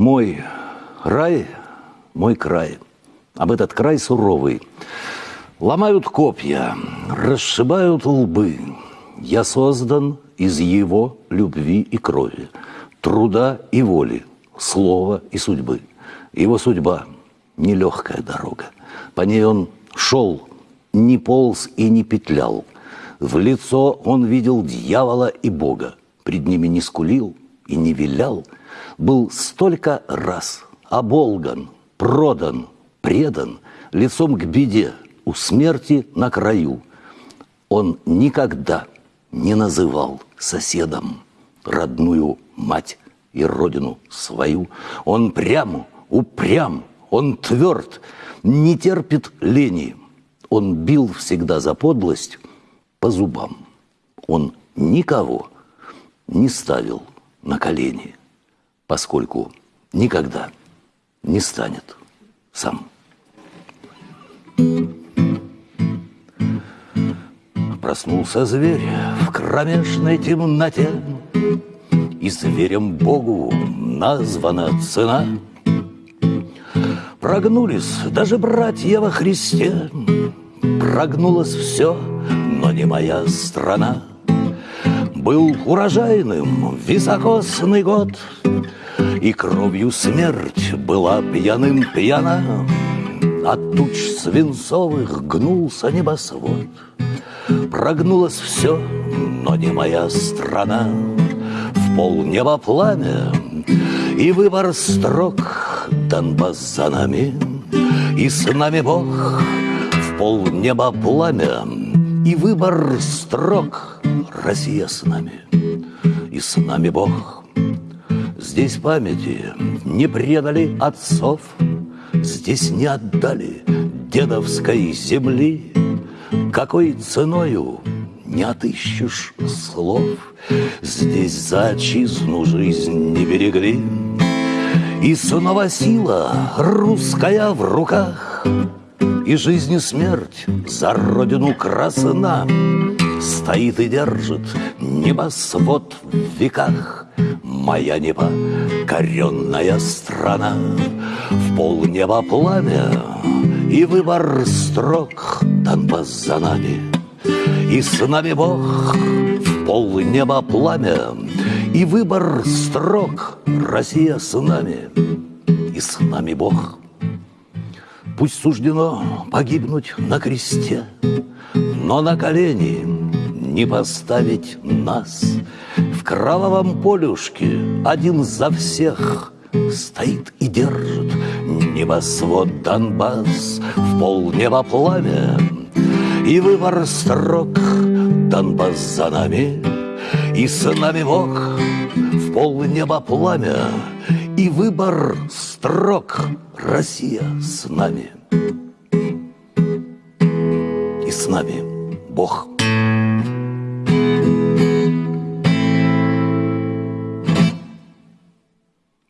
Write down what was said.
Мой рай, мой край. Об этот край суровый. Ломают копья, расшибают лбы. Я создан из его любви и крови, труда и воли, слова и судьбы. Его судьба – нелегкая дорога. По ней он шел, не полз и не петлял. В лицо он видел дьявола и Бога. Пред ними не скулил и не вилял. Был столько раз оболган, продан, предан, лицом к беде, у смерти на краю. Он никогда не называл соседом родную мать и родину свою. Он прям, упрям, он тверд, не терпит лени. Он бил всегда за подлость по зубам. Он никого не ставил на колени, поскольку никогда не станет сам. Проснулся зверь в кромешной темноте, И зверем Богу названа цена. Прогнулись даже братья во Христе, Прогнулось все, но не моя страна. Был урожайным високосный год, И кровью смерть была пьяным пьяна. От туч свинцовых гнулся небосвод — Прогнулось все, но не моя страна. В пол неба пламя и выбор строк Донбасс за нами, и с нами Бог. В пол неба пламя и выбор строк Россия с нами, и с нами Бог. Здесь памяти не предали отцов, Здесь не отдали дедовской земли, какой ценою не отыщешь слов Здесь за отчизну жизнь не берегли. И снова сила русская в руках И жизнь и смерть за родину красна. Стоит и держит небосвод в веках. Моя непокоренная страна. В полнеба пламя и выбор строк Донбасс за нами И с нами Бог. В пол неба пламя И выбор строк Россия с нами И с нами Бог Пусть суждено погибнуть на кресте Но на колени не поставить нас. В кровавом полюшке один за всех Стоит и держит небосвод Донбасс В полнеба пламя. И выбор строк Донбасс за нами и с нами Бог В полнеба пламя и выбор строк Россия с нами и с нами Бог.